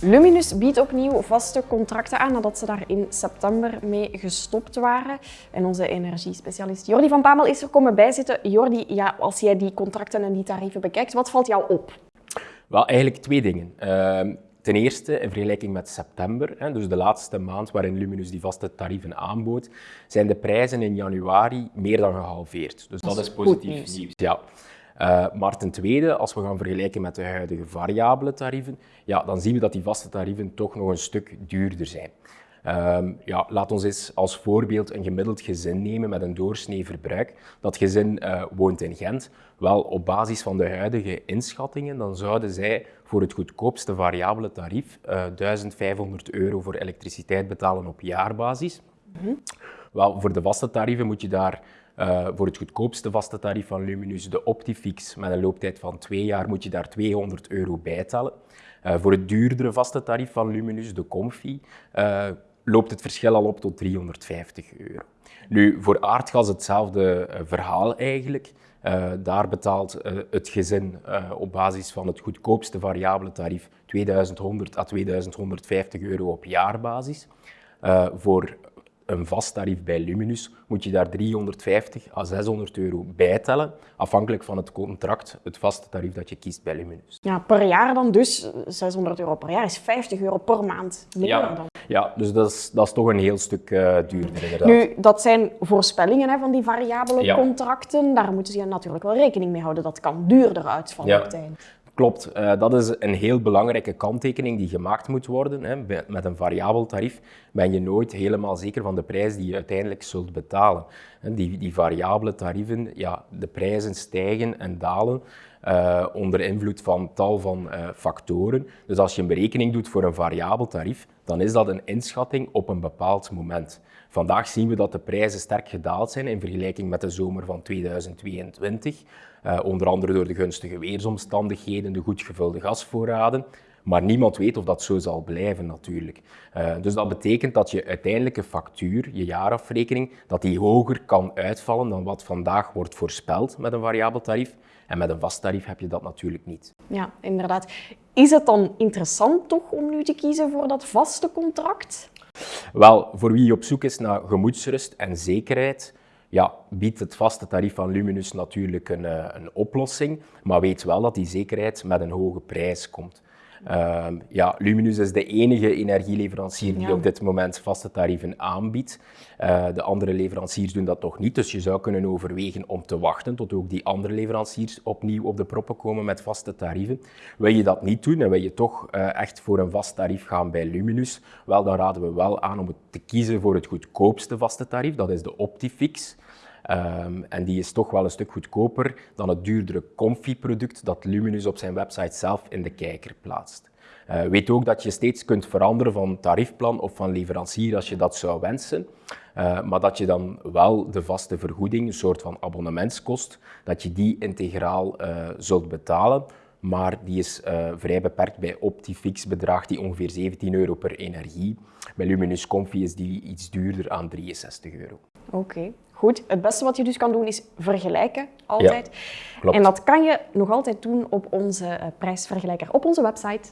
Luminus biedt opnieuw vaste contracten aan nadat ze daar in september mee gestopt waren. En onze energiespecialist Jordi van Pamel is er komen bijzitten. Jordi, ja, als jij die contracten en die tarieven bekijkt, wat valt jou op? Wel, eigenlijk twee dingen. Ehm, ten eerste, in vergelijking met september, dus de laatste maand waarin Luminus die vaste tarieven aanbood, zijn de prijzen in januari meer dan gehalveerd. Dus dat, is positief nieuws. Ja. Uh, maar ten tweede, als we gaan vergelijken met de huidige variabele tarieven, ja, dan zien we dat die vaste tarieven toch nog een stuk duurder zijn. Uh, ja, laat ons eens als voorbeeld een gemiddeld gezin nemen met een doorsnee verbruik. Dat gezin uh, woont in Gent. Wel, op basis van de huidige inschattingen, dan zouden zij voor het goedkoopste variabele tarief 1500 eh, euro voor elektriciteit betalen op jaarbasis. Mm Wel, voor de vaste tarieven moet je daar uh, voor het goedkoopste vaste tarief van Luminus, de Optifix, met een looptijd van twee jaar, moet je daar 200 euro bijtellen. Uh, voor het duurdere vaste tarief van Luminus, de Comfy, uh, loopt het verschil al op tot 350 euro. Nu, voor aardgas hetzelfde verhaal eigenlijk. daar betaalt het gezin op basis van het goedkoopste variabele tarief 2100 à 2150 euro op jaarbasis. voor een vast tarief bij Luminus, moet je daar 350 à 600 euro bijtellen, afhankelijk van het contract, het vaste tarief dat je kiest bij Luminus. Ja, per jaar dan dus 600 euro per jaar is 50 euro per maand meer ja, dan. Ja, dus dat is, dat is toch een heel stuk uh, duurder inderdaad. Nu, dat zijn voorspellingen hè, van die variabele contracten. Daar moeten ze natuurlijk wel rekening mee houden. Dat kan duurder uitvallen ja. Klopt, uh, dat is een heel belangrijke kanttekening die gemaakt moet worden. Hè. Met een variabel tarief ben je nooit helemaal zeker van de prijs die je uiteindelijk zult betalen. Die, die variabele tarieven, ja, de prijzen stijgen en dalen uh, onder invloed van tal van uh, factoren. Dus als je een berekening doet voor een variabel tarief, dan is dat een inschatting op een bepaald moment. Vandaag zien we dat de prijzen sterk gedaald zijn in vergelijking met de zomer van 2022. Uh, onder andere door de gunstige weersomstandigheden, de goed gevulde gasvoorraden. Maar niemand weet of dat zo zal blijven natuurlijk. Uh, dus dat betekent dat je uiteindelijke factuur, je jaarafrekening, dat die hoger kan uitvallen dan wat vandaag wordt voorspeld met een variabel tarief. En met een vast tarief heb je dat natuurlijk niet. Ja, inderdaad. Is het dan interessant toch om nu te kiezen voor dat vaste contract? Wel, voor wie op zoek is naar gemoedsrust en zekerheid, ja, biedt het vaste tarief van Luminus natuurlijk een, eh, een oplossing, maar weet wel dat die zekerheid met een hoge prijs komt. Uh, ja, Luminus is de enige energieleverancier die op dit moment vaste tarieven aanbiedt. Uh, de andere leveranciers doen dat nog niet, dus je zou kunnen overwegen om te wachten tot ook die andere leveranciers opnieuw op de proppen komen met vaste tarieven. Wil je dat niet doen en wil je toch uh, echt voor een vast tarief gaan bij Luminus, wel, dan raden we wel aan om te kiezen voor het goedkoopste vaste tarief, dat is de Optifix. Um, en die is toch wel een stuk goedkoper dan het duurdere Comfy-product dat Luminus op zijn website zelf in de kijker plaatst. Uh, weet ook dat je steeds kunt veranderen van tariefplan of van leverancier als je dat zou wensen. Uh, maar dat je dan wel de vaste vergoeding, een soort van abonnementskost, dat je die integraal uh, zult betalen. Maar die is vrij beperkt bij Optifix, bedraagt die ongeveer 17 euro per energie. Bij Luminus Comfy is die iets duurder aan 63 euro. Oké. Goed, het beste wat je dus kan doen is vergelijken, altijd. Ja. En dat kan je nog altijd doen op onze eh, prijsvergelijker, op onze website.